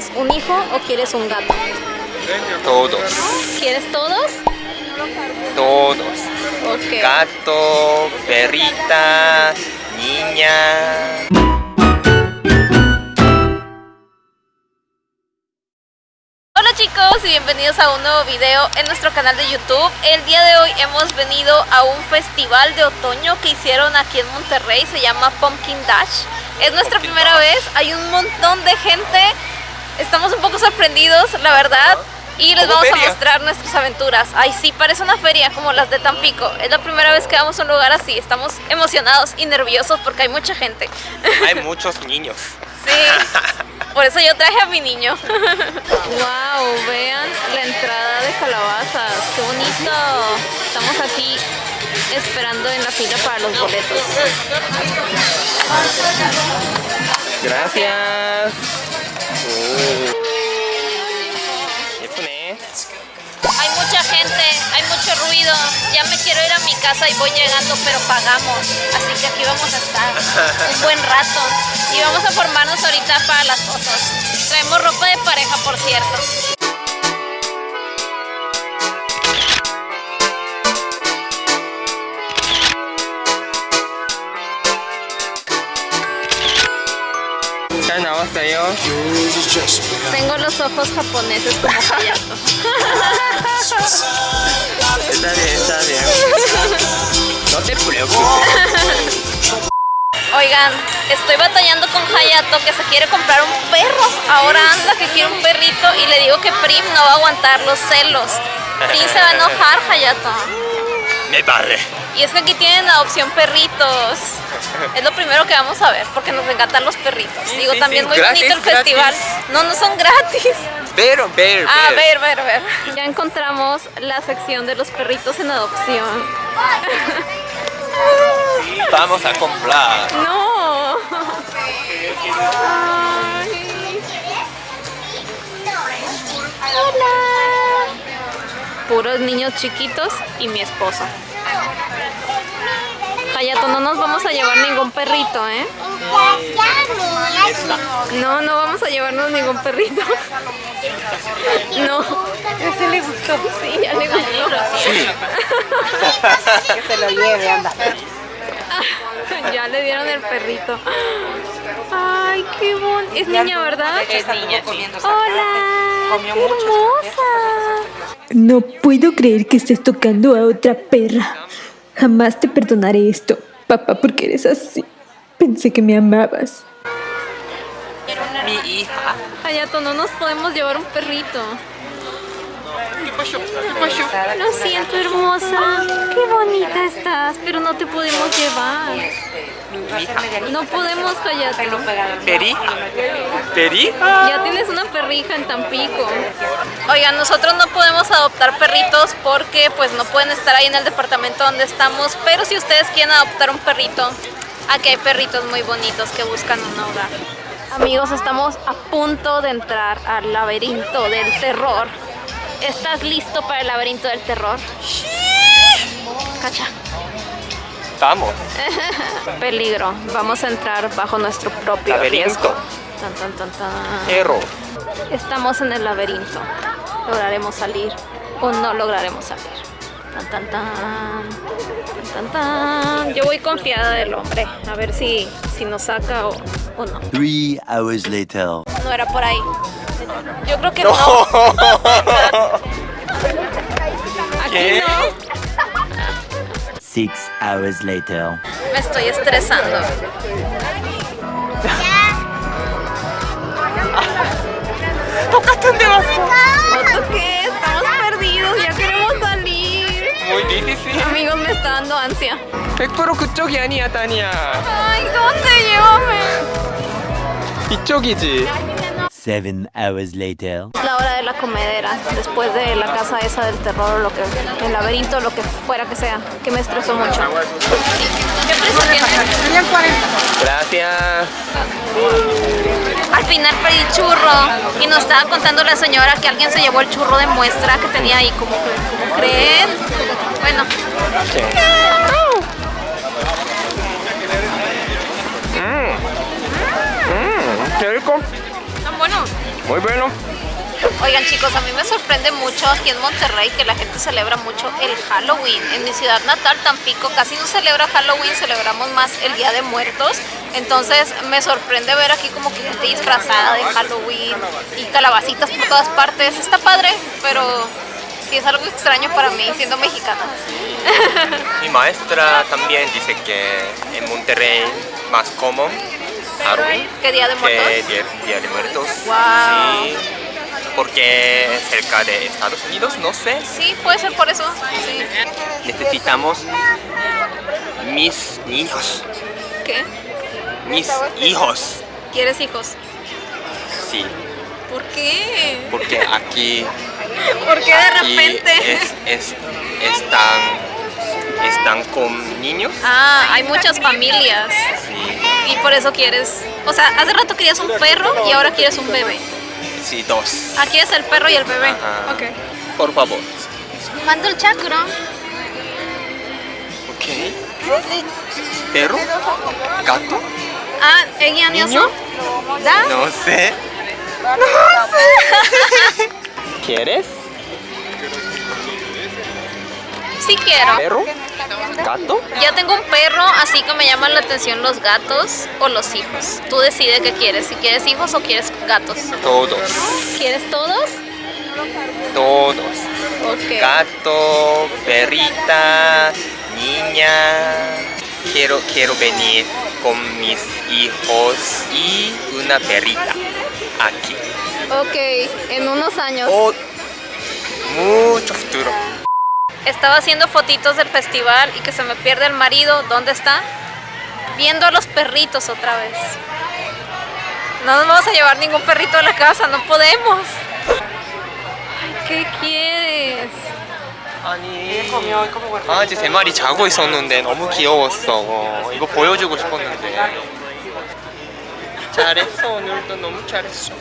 ¿Quieres un hijo o quieres un gato? Todos. ¿Quieres todos? Todos. Gato, perrita, niña. Hola chicos y bienvenidos a un nuevo video en nuestro canal de YouTube. El día de hoy hemos venido a un festival de otoño que hicieron aquí en Monterrey, se llama Pumpkin Dash. Es nuestra primera vez, hay un montón de gente, estamos un poco sorprendidos, la verdad. Y les Como vamos feria. a mostrar nuestras aventuras. Ay, sí, parece una feria como las de Tampico. Es la primera vez que vamos a un lugar así. Estamos emocionados y nerviosos porque hay mucha gente. Hay muchos niños. Sí, por eso yo traje a mi niño. wow, vean la entrada de calabazas, qué bonito. Estamos aquí esperando en la fila para los boletos. Gracias. Hay mucha gente, hay mucho ruido. Ya me quiero ir a mi casa y voy llegando, pero pagamos. Así que aquí vamos a estar un buen rato. Y vamos a formarnos ahorita para las fotos. Traemos ropa de pareja, por cierto. Tengo los ojos japoneses como Hayato. está bien, está bien. No te preocupes. Oigan, estoy batallando con Hayato que se quiere comprar un perro. Ahora anda que quiere un perrito y le digo que Prim no va a aguantar los celos. Prim se va a enojar, Hayato. Me barre. Y es que aquí tienen adopción perritos. Es lo primero que vamos a ver porque nos encantan los perritos. Sí, Digo, sí, también sí, muy gratis, bonito el festival. No, no son gratis. Ver, ver, A ver, ver, ver. Ya encontramos la sección de los perritos en adopción. Vamos a comprar. No. Ay. Hola. Puros niños chiquitos y mi esposo. Hayato, no nos vamos a llevar ningún perrito, ¿eh? No, no vamos a llevarnos ningún perrito. No. Ese le gustó. Sí, ya le gustó. Que se lo lleve, anda. ya le dieron el perrito. Ay, qué bon. Es niña, ¿verdad? Es niña, Hola. Comió qué mucho, hermosa. No puedo creer que estés tocando a otra perra. Jamás te perdonaré esto, papá, porque eres así. Pensé que me amabas. Mi hija. Hayato, no nos podemos llevar un perrito. ¿Qué pasó? ¿Qué pasó? Lo siento, hermosa. Qué bonita estás, pero no te podemos llevar. No podemos, Hayato. ¿Peri? ¿Peri? Ya tienes una perrija en Tampico. Oigan, nosotros no podemos adoptar perritos porque pues no pueden estar ahí en el departamento donde estamos, pero si ustedes quieren adoptar un perrito, aquí hay perritos muy bonitos que buscan un hogar. Amigos, estamos a punto de entrar al laberinto del terror. ¿Estás listo para el laberinto del terror? Cacha. Vamos. Peligro. Vamos a entrar bajo nuestro propio Laberinto. riesgo. Tan, tan, tan, tan. Error. Estamos en el laberinto. ¿Lograremos salir o no lograremos salir? Tan, tan, tan. Tan, tan, tan. Yo voy confiada del hombre. A ver si, si nos saca o, o no. Three hours later. No era por ahí. Yo creo que no. Aquí ¿Qué? no. Six hours later. Me estoy estresando. ¿Dónde vas? ¿Otro qué? Estamos perdidos. Ya queremos salir. Muy difícil. Amigos, me está dando ansia. 100% 그쪽이 아니야, 다니야. Ay, ¿dónde? Llévame. 이쪽이지. Seven hours later. La hora de la comedera, después de la casa esa del terror o lo que, el laberinto, lo que fuera que sea, que me estresó mucho. ¿Qué precio tiene? Serían 40. Gracias. Al final pedí churro y nos estaba contando la señora que alguien se llevó el churro de muestra que tenía ahí, como que, ¿cómo creen? Bueno. Muy bueno. Oigan chicos, a mí me sorprende mucho aquí en Monterrey que la gente celebra mucho el Halloween. En mi ciudad natal, Tampico, casi no celebra Halloween, celebramos más el Día de Muertos. Entonces me sorprende ver aquí como que gente disfrazada de Halloween y calabacitas por todas partes. Está padre, pero sí es algo extraño para mí siendo mexicana. Mi maestra también dice que en Monterrey más común Halloween ¿Qué Día de Muertos? que Día, Día de Muertos. Wow. Sí, porque es cerca de Estados Unidos, no sé. Sí, puede ser por eso. Sí. Necesitamos mis niños, ¿Qué? mis hijos. ¿Quieres hijos? Sí, ¿Por qué? porque aquí, ¿Por qué de aquí repente? es- es- están, están con niños. Ah, hay muchas familias Sí, y por eso quieres... O sea, hace rato querías un perro y ahora quieres un bebé. sí, dos. Aquí es el perro y el bebé. Ajá. Ok. Por favor. Mando el chakra. Ok. ¿Perro? ¿Gato? Ah, ¿ella ¿Niño? ¿Da? No sé. ¿Quieres? Sí quiero. ¿Perro? ¿Gato? Ya tengo un perro, así que me llaman la atención los gatos o los hijos. Tú decides qué quieres, si quieres hijos o quieres gatos. Todos. ¿Quieres todos? Todos. Ok. Gato, perrita, niña. Quiero, quiero venir con mis hijos y una perrita aquí. Ok, en unos años. O mucho futuro. Estaba haciendo fotitos del festival y que se me pierde el marido. ¿Dónde está? Viendo a los perritos otra vez. No nos vamos a llevar ningún perrito a la casa, no podemos. Ay, ¿Qué quieres? 아니 comió, come guarda. 강아지 세 마리 자고 있었는데 너무 귀여웠어 이거 보여주고 싶었는데 잘했어 오늘도 너무 잘했어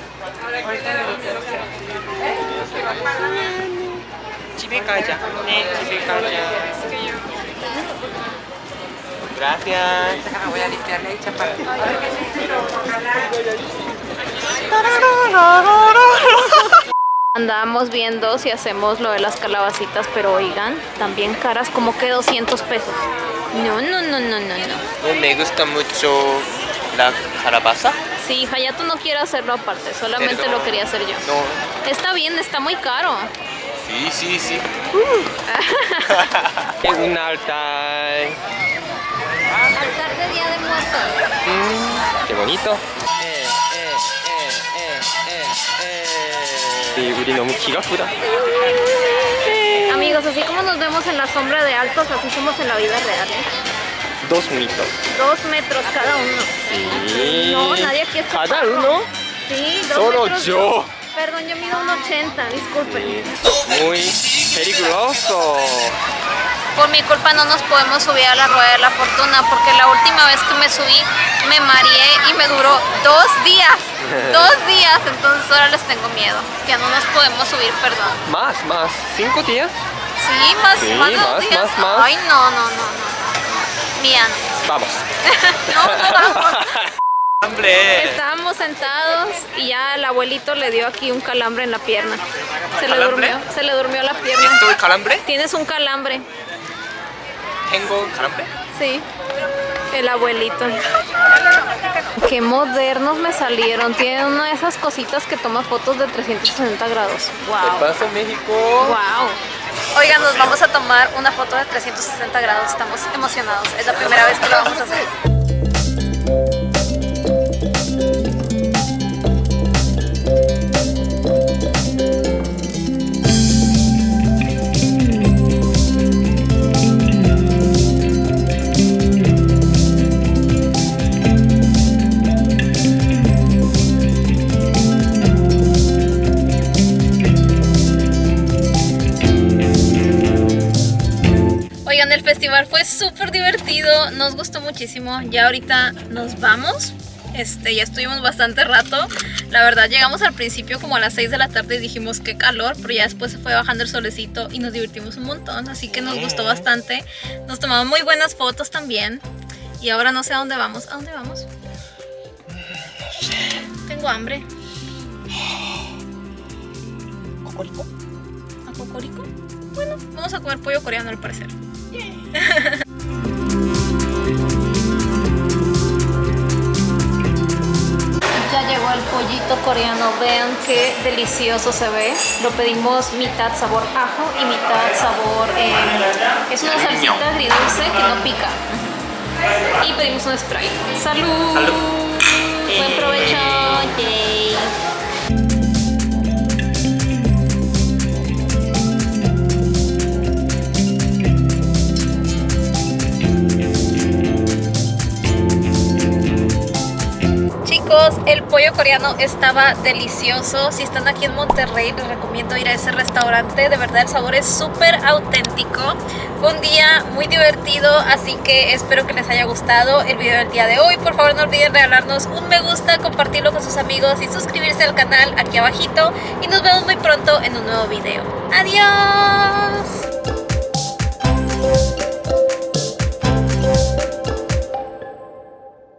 me calla. Sí me calla. Gracias. Ah, voy a limpiar la hecha para... Andábamos viendo si hacemos lo de las calabacitas, pero oigan, también caras como que 200 pesos. No, no, no, no, no, no. Me gusta mucho la calabaza. Sí, Hayato no quiere hacerlo aparte, solamente lo quería hacer yo. No. Está bien, está muy caro. Sí, sí, sí. Uh. Es un altar. Altar de Día de Muertos. Mm, qué bonito. Amigos, así como nos vemos en la sombra de altos, así somos en la vida real. ¿eh? Dos metros. Dos metros cada uno. No, nadie aquí es Cada uno. Sí, dos Solo yo. Perdón, yo mido un 80, disculpen. Muy peligroso. Por mi culpa no nos podemos subir a la rueda de la fortuna porque la última vez que me subí me mareé y me duró dos días. Dos días, entonces ahora les tengo miedo. Ya no nos podemos subir, perdón. Más, más. ¿Cinco días? Sí, más, Sí, más más, días. más, más. Ay, no, no, no, no. Mian. Vamos. No, no vamos. Estábamos sentados y ya el abuelito le dio aquí un calambre en la pierna. Se le ¿Calambre? durmió, se le durmió la pierna. ¿Estoy calambre? Tienes un calambre. ¿Tengo calambre? Sí, el abuelito. Qué modernos me salieron. Tienen una de esas cositas que toma fotos de 360 grados. Wow. paso, México? Wow. Oigan, nos vamos a tomar una foto de 360 grados. Estamos emocionados. Es la primera vez que lo vamos a hacer. Nos gustó muchísimo. Ya ahorita nos vamos. Este, ya estuvimos bastante rato. La verdad, llegamos al principio como a las 6 de la tarde y dijimos qué calor, pero ya después se fue bajando el solecito y nos divertimos un montón. Así que nos gustó bastante. Nos tomamos muy buenas fotos también. Y ahora no sé a dónde vamos. ¿A dónde vamos? Tengo hambre. ¿Cocorico? ¿A cocorico? Bueno, vamos a comer pollo coreano al parecer. vean qué delicioso se ve. Lo pedimos mitad sabor ajo y mitad sabor... eh, es una salsita agridulce que no pica. Y pedimos un spray. ¡Salud! Salud. Buen provecho. Coreano estaba delicioso. Si están aquí en Monterrey, les recomiendo ir a ese restaurante. De verdad, el sabor es súper auténtico. Fue un día muy divertido, así que espero que les haya gustado el video del día de hoy. Por favor, no olviden regalarnos un me gusta, compartirlo con sus amigos y suscribirse al canal aquí abajito. Y nos vemos muy pronto en un nuevo video. ¡Adiós!